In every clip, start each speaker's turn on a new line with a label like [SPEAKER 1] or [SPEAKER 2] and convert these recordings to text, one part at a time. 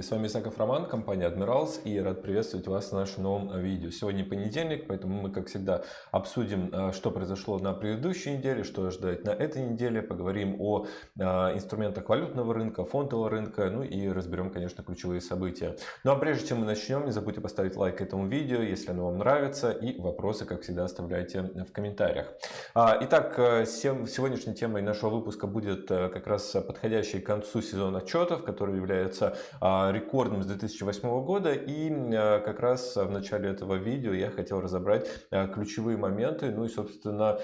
[SPEAKER 1] Коллеги! С вами Исаков Роман, компания Admirals и рад приветствовать вас в нашем новом видео. Сегодня понедельник, поэтому мы, как всегда, обсудим, э, что произошло на предыдущей неделе, что ожидать на этой неделе, поговорим о э, инструментах валютного рынка, фондового рынка, ну и разберем, конечно, ключевые события. Ну а прежде чем мы начнем, не забудьте поставить лайк этому видео, если оно вам нравится, и вопросы, как всегда, оставляйте в комментариях. А, итак, э, сегодняшней темой нашего выпуска будет как раз подходящий к концу сезон отчетов, который является а, рекордным с 2008 года. И а, как раз в начале этого видео я хотел разобрать а, ключевые моменты, ну и, собственно,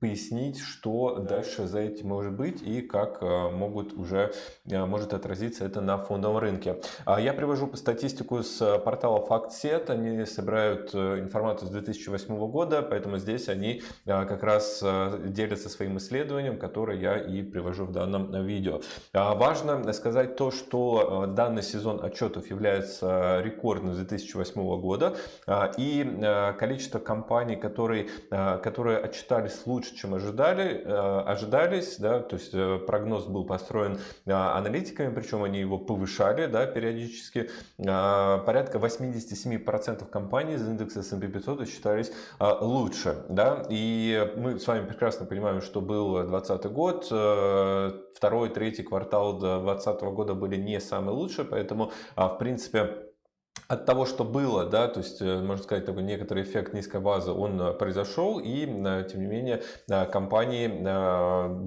[SPEAKER 1] пояснить, что дальше за этим может быть и как могут уже, может отразиться это на фондовом рынке. Я привожу статистику с портала FactSet. Они собирают информацию с 2008 года, поэтому здесь они как раз делятся своим исследованием, которое я и привожу в данном видео. Важно сказать то, что э, данный сезон отчетов является рекордным с 2008 года, а, и э, количество компаний, которые, э, которые отчитались лучше, чем ожидали, ожидались, да, то есть прогноз был построен аналитиками, причем они его повышали да, периодически, порядка 87% компаний из индекса S&P 500 считались лучше. Да, и мы с вами прекрасно понимаем, что был 2020 год, второй, третий квартал 2020 года года были не самые лучшие, поэтому, а, в принципе, от того, что было, да, то есть, э, можно сказать, такой некоторый эффект низкой базы, он э, произошел, и, э, тем не менее, компании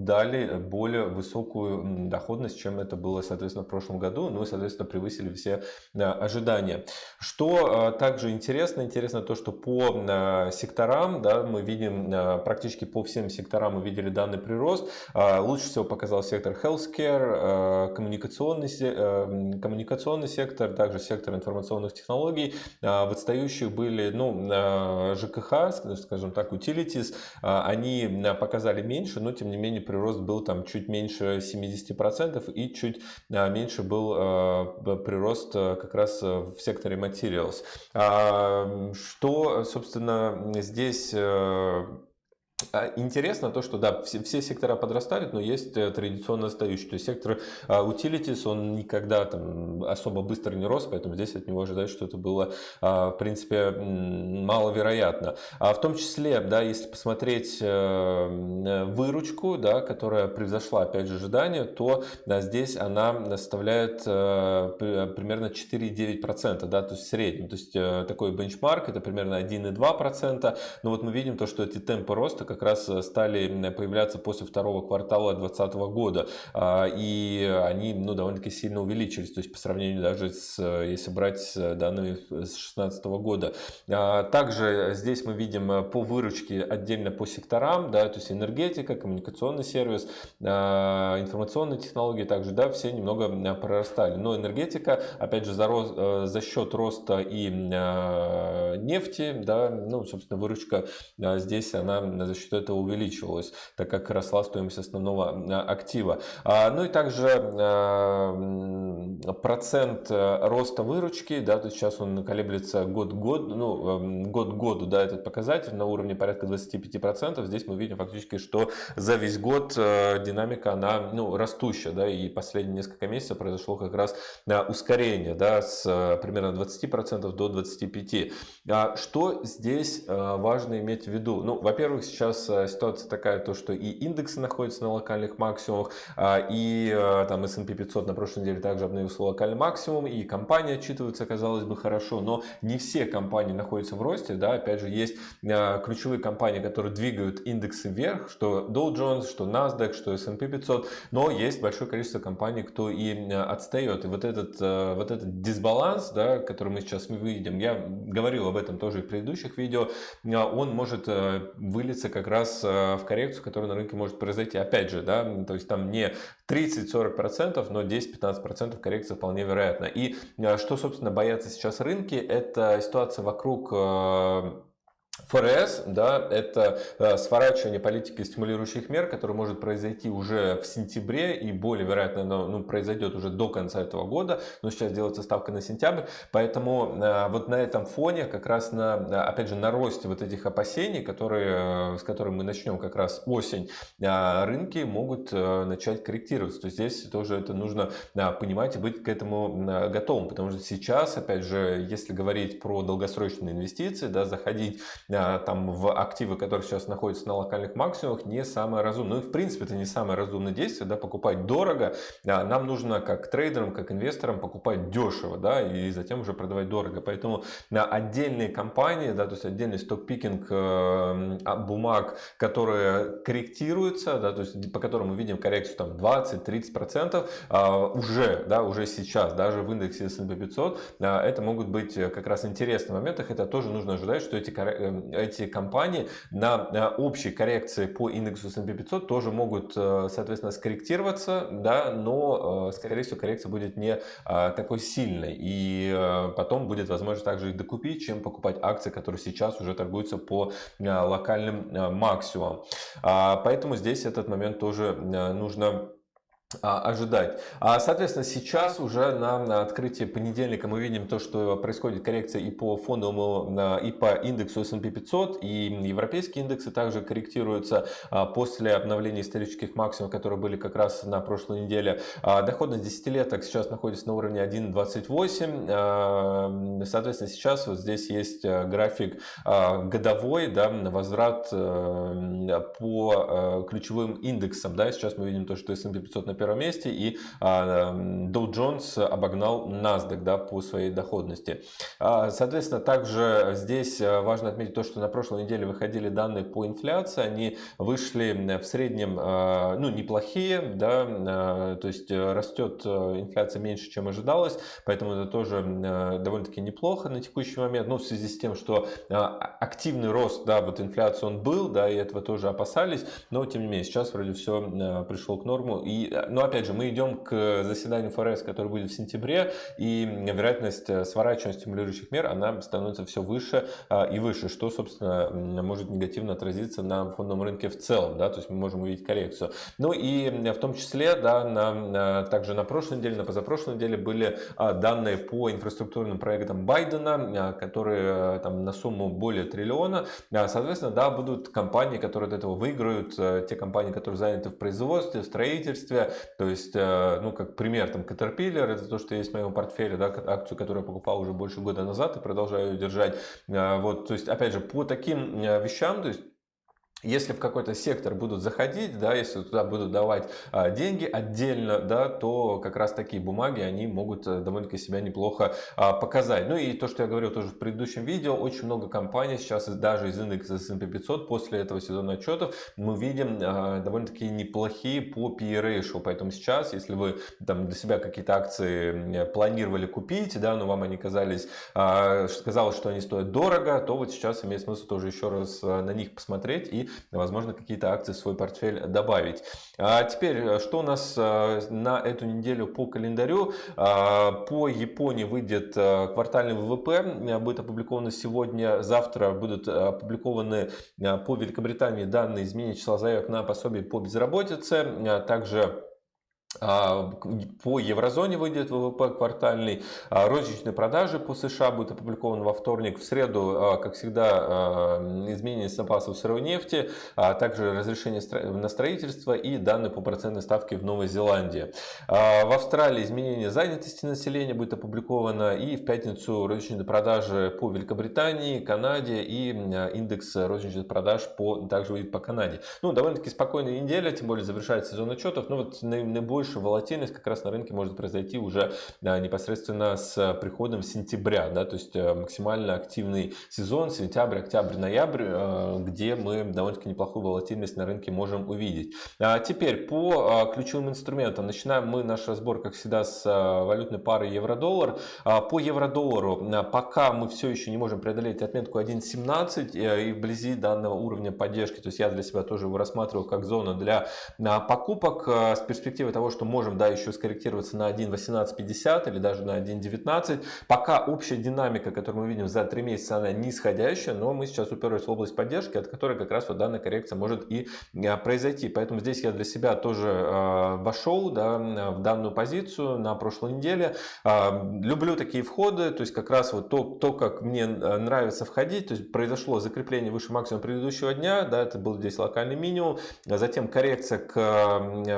[SPEAKER 1] дали более высокую доходность, чем это было, соответственно, в прошлом году, ну и, соответственно, превысили все ожидания. Что также интересно, интересно то, что по секторам, да, мы видим практически по всем секторам мы видели данный прирост. Лучше всего показал сектор healthcare, коммуникационный, коммуникационный сектор, также сектор информационных информационных технологий. А, в отстающих были ну, а, ЖКХ, скажем так, utilities. А, они показали меньше, но тем не менее прирост был там чуть меньше 70% и чуть меньше был прирост как раз в секторе materials. Что, собственно, здесь интересно то, что да, все, все сектора подрастают, но есть э, традиционно остающие. То есть сектор uh, utilities, он никогда там особо быстро не рос, поэтому здесь от него ожидать что это было, uh, в принципе, маловероятно. А в том числе, да, если посмотреть uh, выручку, да, которая превзошла, опять же, ожидания, то да, здесь она составляет примерно 4,9%, да, то есть в среднем. То есть такой бенчмарк, это примерно 1,2%. Но вот мы видим то, что эти темпы роста как раз э, стали появляться после второго квартала 2020 года. А, и они ну, довольно-таки сильно увеличились, то есть по сравнению даже с, э, если брать данными с 2016 года. А, также здесь мы видим э, по выручке отдельно по секторам, да, то есть энергетика, коммуникационный сервис, а, информационные технологии также, да, все немного прорастали. Но энергетика, опять же, за, рост, за счет роста и нефти, да, ну, собственно, выручка здесь она за счет этого увеличивалась, так как росла стоимость основного а, актива. А, ну и также а, процент роста выручки, да, то сейчас он колеблется год год, ну, год году, да, этот показатель на уровне порядка 25%. Здесь мы видим фактически, что за весь год динамика, она, ну, растущая, да, и последние несколько месяцев произошло как раз ускорение, да, с примерно 20% до 25%. Что здесь важно иметь в виду? Ну, во-первых, сейчас э, ситуация такая, то, что и индексы находятся на локальных максимумах, а, и э, там S&P 500 на прошлой неделе также обновился локальный максимум, и компании отчитываются, казалось бы, хорошо, но не все компании находятся в росте, да, опять же, есть э, ключевые компании, которые двигают индексы вверх, что Dow Jones, что NASDAQ, что S&P 500, но есть большое количество компаний, кто и отстает, и вот этот, вот этот дисбаланс, да, который мы сейчас видим, я говорил об этом тоже в предыдущих видео, он может вылиться выльется как раз э, в коррекцию, которая на рынке может произойти. Опять же, да, то есть там не 30-40%, но 10-15% коррекция вполне вероятна. И э, что, собственно, боятся сейчас рынки, это ситуация вокруг э, ФРС, да, это э, сворачивание политики стимулирующих мер, которое может произойти уже в сентябре и более вероятно оно ну, произойдет уже до конца этого года, но сейчас делается ставка на сентябрь, поэтому э, вот на этом фоне как раз на, опять же, на росте вот этих опасений, которые, э, с которыми мы начнем как раз осень, э, рынки могут э, начать корректироваться, то есть здесь тоже это нужно э, понимать и быть к этому э, готовым, потому что сейчас, опять же, если говорить про долгосрочные инвестиции, да, заходить там в активы, которые сейчас находятся на локальных максимумах, не самое разумное. Ну и в принципе это не самое разумное действие, да, покупать дорого. А, нам нужно как трейдерам, как инвесторам покупать дешево, да, и затем уже продавать дорого. Поэтому на отдельные компании, да, то есть отдельный сток-пикинг э, а, бумаг, которые корректируются, да, то есть по которым мы видим коррекцию там 20-30% уже, да, уже сейчас, даже в индексе S&P 500, это могут быть как раз интересные моменты, это тоже нужно ожидать, что эти э, эти компании на общей коррекции по индексу S&P 500 тоже могут, э, соответственно, скорректироваться, да, но, э, скорее всего, коррекция будет не э, такой сильной. И потом будет возможность также их докупить, чем покупать акции, которые сейчас уже торгуются по локальным максимумам. А, поэтому здесь этот момент тоже нужно ожидать. А, соответственно, сейчас уже на открытии понедельника мы видим то, что происходит коррекция и по фондовому, и по индексу S&P 500, и европейские индексы также корректируются а, после обновления исторических максимумов, которые были как раз на прошлой неделе. Доходность десятилеток сейчас находится на уровне 1.28. Соответственно, сейчас вот здесь есть график годовой, да, возврат э, по э, ключевым индексам. Да, сейчас мы видим то, что S&P 500 на первом месте, и а, Dow Jones обогнал NASDAQ да, по своей доходности. А, соответственно, также здесь а, важно отметить то, что на прошлой неделе выходили данные по инфляции, они вышли в среднем ну, неплохие, да, то есть растет инфляция меньше, чем ожидалось, поэтому это тоже довольно-таки неплохо на текущий момент, ну, в связи с тем, что активный рост, да, вот инфляции он был, да, и этого тоже опасались, но тем не менее сейчас вроде все пришло к норму, и но опять же, мы идем к заседанию ФРС, который будет в сентябре, и вероятность э, сворачивания стимулирующих мер, она становится все выше а, и выше, что, собственно, может негативно отразиться на фондовом рынке в целом, да, то есть мы можем увидеть коррекцию. Ну и в том числе, да, на, также на прошлой неделе, на позапрошлой неделе были данные по инфраструктурным проектам Байдена, которые там на сумму более триллиона. Соответственно, да, будут компании, которые от этого выиграют, э, те компании, которые заняты в производстве, в строительстве, то есть, э, ну, как пример, там, Caterpillar, это то, что есть в моем портфеле, да, акцию, которую я покупал уже больше года назад и продолжаю ее держать. Э, вот, то есть, опять же, по таким э, вещам, то есть, если в какой-то сектор будут заходить, да, если туда будут давать а, деньги отдельно, да, то как раз такие бумаги, они могут а, довольно-таки себя неплохо а, показать. Ну и то, что я говорил тоже в предыдущем видео, очень много компаний сейчас даже из индекса S&P 500 после этого сезона отчетов мы видим а, довольно-таки неплохие по PE ratio. Поэтому сейчас, если вы там для себя какие-то акции планировали купить, да, но вам они казались, а, казалось, что они стоят дорого, то вот сейчас имеет смысл тоже еще раз а, на них посмотреть и возможно, какие-то акции в свой портфель добавить. А теперь, э, что у нас э, на эту неделю по календарю? А, по Японии выйдет э, квартальный ВВП, будет опубликовано сегодня, завтра будут опубликованы по Великобритании данные изменения числа заявок на пособие по безработице, также по еврозоне выйдет ВВП квартальный. А, розничные продажи по США будут опубликованы во вторник. В среду, а, как всегда, изменение запасов сырой нефти, а также разрешение на строительство и данные по процентной ставке в Новой Зеландии. В Австралии изменение занятости населения будет опубликовано. И в пятницу розничные продажи по Великобритании, Канаде и индекс розничных продаж по, также выйдет по Канаде. Ну, довольно-таки спокойная неделя, тем более завершается сезон отчетов. Но вот наибольшее больше волатильность как раз на рынке может произойти уже непосредственно с приходом сентября, да, то есть э, максимально активный сезон, сентябрь, октябрь, ноябрь, э, где мы довольно-таки неплохую волатильность на рынке можем увидеть. А теперь по э, ключевым инструментам. Начинаем мы наш разбор, как всегда, с валютной пары евро-доллар. А по евро-доллару пока мы все еще не можем преодолеть отметку 1.17 и вблизи данного уровня поддержки, то есть я для себя тоже его рассматривал как зону для покупок с перспективой того, того, что можем, да, еще скорректироваться на 1.1850 или даже на 1.19. Пока общая динамика, которую мы видим за 3 месяца, она нисходящая, но мы сейчас уперлись в область поддержки, от которой как раз вот данная коррекция может и а, произойти. Поэтому здесь я для себя тоже э, вошел да, в данную позицию на прошлой неделе. Э, люблю такие входы, то есть как раз вот то, то, как мне нравится входить, то есть произошло закрепление выше максимума предыдущего дня, да, это был здесь локальный минимум, затем коррекция к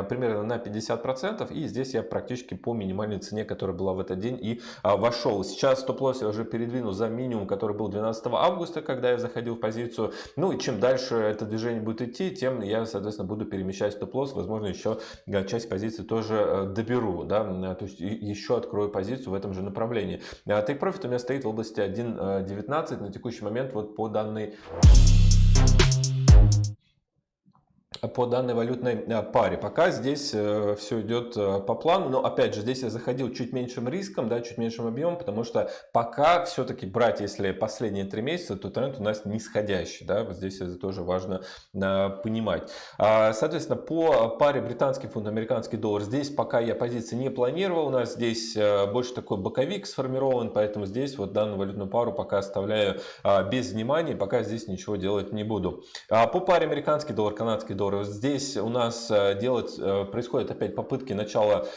[SPEAKER 1] примерно на 50%, и здесь я практически по минимальной цене, которая была в этот день, и а, вошел. Сейчас стоп-лосс я уже передвинул за минимум, который был 12 августа, когда я заходил в позицию. Ну и чем дальше это движение будет идти, тем я, соответственно, буду перемещать стоп-лосс. Возможно, еще часть позиции тоже э, доберу, да, то есть еще открою позицию в этом же направлении. Take Profit у меня стоит в области 1.19 на текущий момент вот по данной по данной валютной э, паре. Пока здесь э, все идет э, по плану, но опять же здесь я заходил чуть меньшим риском, да, чуть меньшим объемом, потому что пока все-таки брать, если последние три месяца, то тренд у нас нисходящий, да, вот здесь это тоже важно понимать. А, соответственно, по паре британский фунт, американский доллар, здесь пока я позиции не планировал, у нас здесь больше такой боковик сформирован, поэтому здесь вот данную валютную пару пока оставляю без внимания, пока здесь ничего делать не буду. А, по паре американский доллар, канадский доллар, Здесь у нас э, делать, э, происходят опять попытки начала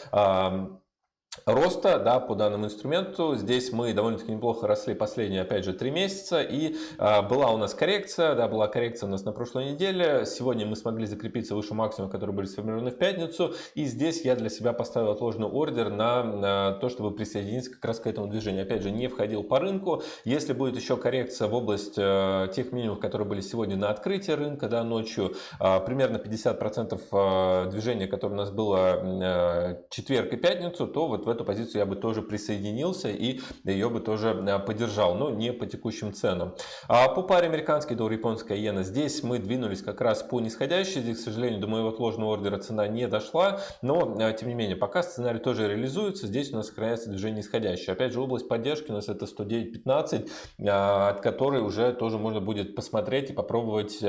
[SPEAKER 1] роста да, по данному инструменту. Здесь мы довольно-таки неплохо росли последние, опять же, три месяца. И а, была у нас коррекция, да, была коррекция у нас на прошлой неделе. Сегодня мы смогли закрепиться выше максимума, который были сформированы в пятницу. И здесь я для себя поставил отложенный ордер на, на то, чтобы присоединиться как раз к этому движению. Опять же, не входил по рынку. Если будет еще коррекция в область э, тех минимумов, которые были сегодня на открытии рынка, да, ночью, э, примерно 50% э, движения, которое у нас было э, четверг и пятницу, то вот в эту позицию я бы тоже присоединился и ее бы тоже э, поддержал, но не по текущим ценам. А по паре американский доллар, японская иена, здесь мы двинулись как раз по нисходящей, здесь, к сожалению, до моего отложенного ордера цена не дошла, но, э, тем не менее, пока сценарий тоже реализуется, здесь у нас сохраняется движение нисходящее. Опять же, область поддержки у нас это 109.15, э, от которой уже тоже можно будет посмотреть и попробовать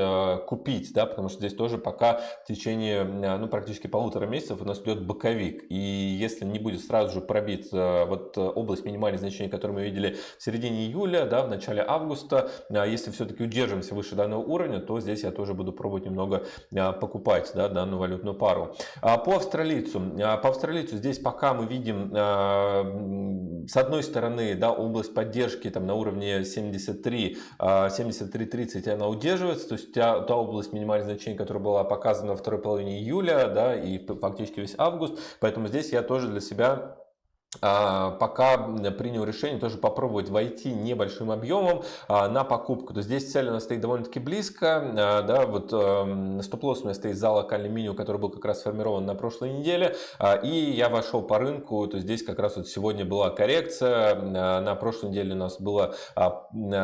[SPEAKER 1] купить, да, потому что здесь тоже пока в течение, ну, практически полутора месяцев у нас идет боковик, и если не будет сразу же пробит э, вот э, область минимальных значений, которую мы видели в середине июля, да, в начале августа. А если все-таки удержимся выше данного уровня, то здесь я тоже буду пробовать немного э, покупать да, данную валютную пару. А по австралийцу. По австралийцу здесь пока мы видим с одной стороны да, область поддержки там, на уровне 73, 73.30 она удерживается, то есть та, та область минимальных значений, которая была показана во второй половине июля да, и фактически весь август, поэтому здесь я тоже для себя а, пока принял решение тоже попробовать войти небольшим объемом а, на покупку. То здесь цель у нас стоит довольно-таки близко. А, да, вот эм, стоп-лосс у меня стоит за локальным минимум, который был как раз сформирован на прошлой неделе. И я вошел по рынку. То здесь как раз вот сегодня была коррекция. На прошлой неделе у нас было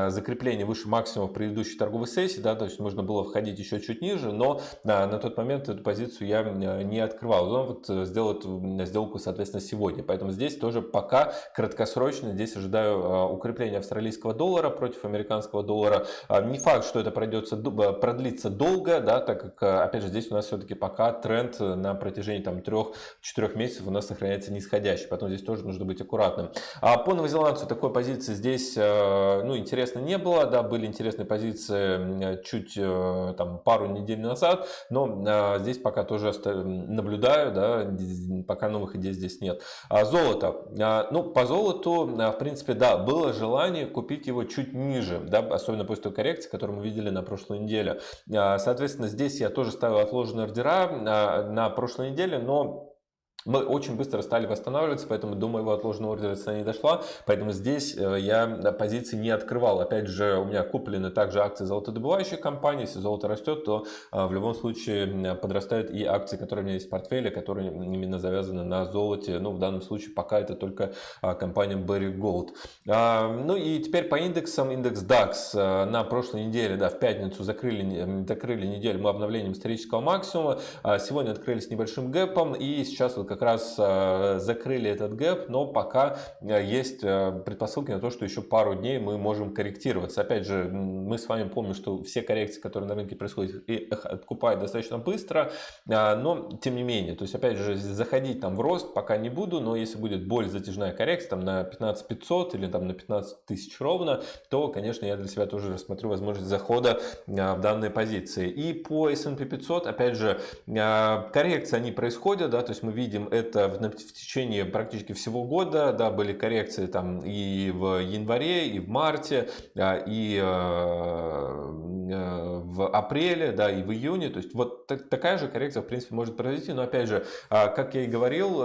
[SPEAKER 1] закрепление выше максимума в предыдущей торговой сессии. Да, то есть можно было входить еще чуть ниже, но на тот момент эту позицию я не открывал. Но вот сделал эту сделку, соответственно, сегодня. Поэтому здесь тоже пока краткосрочно здесь ожидаю а, укрепления австралийского доллара против американского доллара. А, не факт, что это пройдется, продлится долго, да, так как, а, опять же, здесь у нас все-таки пока тренд на протяжении там 3-4 месяцев у нас сохраняется нисходящий, поэтому здесь тоже нужно быть аккуратным. А по новозеландцу такой позиции здесь, ну, интересно не было, да, были интересные позиции чуть там пару недель назад, но здесь пока тоже наблюдаю, да, пока новых идей здесь нет. Золото. А, ну, по золоту, а, в принципе, да, было желание купить его чуть ниже, да, особенно после той коррекции, которую мы видели на прошлой неделе. А, соответственно, здесь я тоже ставил отложенные ордера на прошлой неделе, но мы очень быстро стали восстанавливаться, поэтому до моего отложенного ордера цена не дошла, поэтому здесь э, я позиции не открывал. Опять же, у меня куплены также акции золотодобывающих компаний, если золото растет, то э, в любом случае подрастают и акции, которые у меня есть в портфеле, которые именно завязаны на золоте, ну в данном случае пока это только а, компания Berry Gold. А, ну и теперь по индексам, индекс DAX э, на прошлой неделе, да, в пятницу закрыли, закрыли неделю. Мы обновлением исторического максимума, а сегодня открылись небольшим гэпом и сейчас вот как раз закрыли этот гэп, но пока есть предпосылки на то, что еще пару дней мы можем корректироваться. Опять же, мы с вами помним, что все коррекции, которые на рынке происходят, их откупают достаточно быстро, но тем не менее, то есть опять же, заходить там в рост пока не буду, но если будет более затяжная коррекция там на 15 500 или там на 15 тысяч ровно, то, конечно, я для себя тоже рассмотрю возможность захода в данные позиции. И по S&P 500, опять же, коррекции они происходят, да, то есть мы видим это в, в течение практически всего года, да, были коррекции там и в январе, и в марте, и в апреле, да, и в июне, то есть вот такая же коррекция, в принципе, может произойти, но опять же, как я и говорил,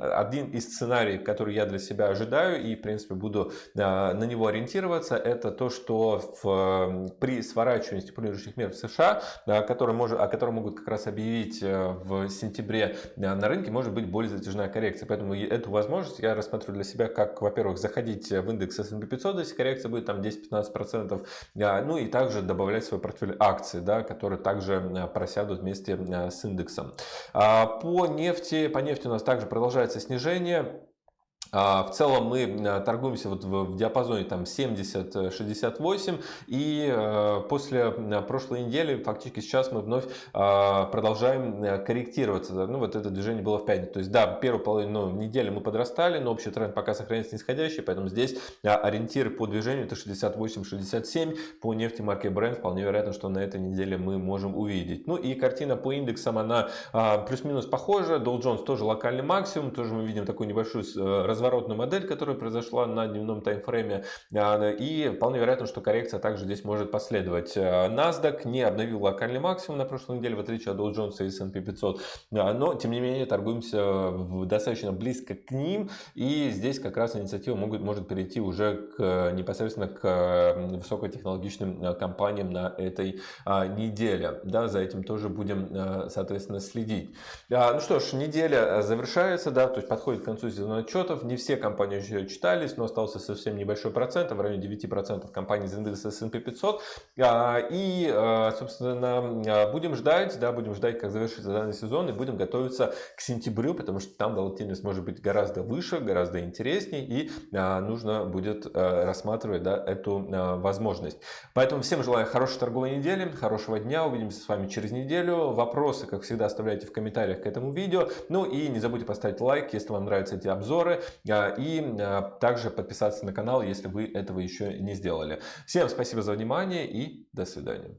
[SPEAKER 1] один из сценариев, который я для себя ожидаю и, в принципе, буду на него ориентироваться, это то, что в, при сворачивании стимулирующих мер в США, который может, о котором могут как раз объявить э, в сентябре на рынке, может быть более затяжная коррекция. Поэтому эту возможность я рассмотрю для себя как, во-первых, заходить в индекс S&P 500, если коррекция будет там 10-15%, ну и также добавлять в свой портфель акций, да, которые также просядут вместе с индексом. А по нефти, по нефти у нас также продолжается снижение. А, в целом мы э, торгуемся вот в диапазоне там 70-68 и э, после прошлой недели фактически сейчас мы вновь а, продолжаем э, корректироваться. Ну вот это движение было в пятницу. То есть да, первую половину ну, недели мы подрастали, но общий тренд пока сохраняется нисходящий, поэтому здесь ориентир по движению это 68-67 по нефти марки Brent. Вполне вероятно, что на этой неделе мы можем увидеть. Ну и картина по индексам она а, плюс-минус похожа. Dow Jones тоже локальный максимум, тоже мы видим такую небольшую раз разворотную модель, которая произошла на дневном таймфрейме. А, и вполне вероятно, что коррекция также здесь может последовать. А, NASDAQ не обновил локальный максимум на прошлой неделе, в отличие от Dow Jones и S&P 500. А, но, тем не менее, торгуемся достаточно близко к ним. И здесь как раз инициатива могут, может перейти уже к, непосредственно к высокотехнологичным компаниям на этой неделе. Да, за этим тоже будем, соответственно, следить. Ну что ж, неделя завершается, да, то есть подходит к концу сезона отчетов не все компании еще читались, но остался совсем небольшой процент, в районе 9% компаний из индекса S&P 500. А, и, а, собственно, а, будем ждать, да, будем ждать, как завершится данный сезон, и будем готовиться к сентябрю, потому что там волатильность может быть гораздо выше, гораздо интереснее, и нужно будет рассматривать да, эту возможность. Поэтому всем желаю хорошей торговой недели, хорошего дня, увидимся с вами через неделю. Вопросы, как всегда, оставляйте в комментариях к этому видео. Ну и не забудьте поставить лайк, если вам нравятся эти обзоры. А, и а, также подписаться на канал, если вы этого еще не сделали. Всем спасибо за внимание и до свидания.